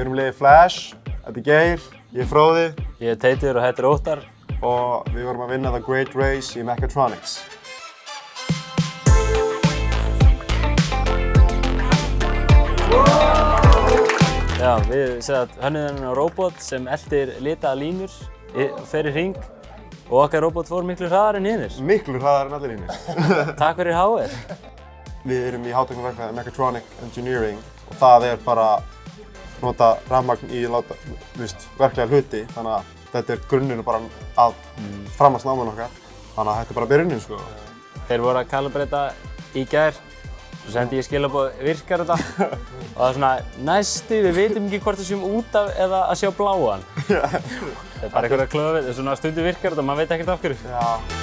Við erum liðið Flash, þetta er Geir, ég er Fróði Ég er Teitur og þetta er Óttar. og við vorum að vinna The Great Race í Mechatronics. Já, við hönnuðum á robot sem eldir litaða línur, fer í hring og okkar robot fór miklu hraðar en hinnir. Miklu hraðar en allir hínir. Takk fyrir HR. Við erum í hátækniverkfræði Mechatronic Engineering og það er bara nota rafmagn í láta, víst, verklega hluti þannig að þetta er grunninu bara að framast náman okkar þannig að þetta er bara byrjunin sko. Þeir voru að kalibrata í gær, svo sendi ég skilabóð virkar þetta og það er svona næstu, við veitum ekki hvort það séum út af eða að sjá bláan. Það er bara einhverja klöfið, svona stundu virkar þetta og maður veit ekkert af hverju. Já.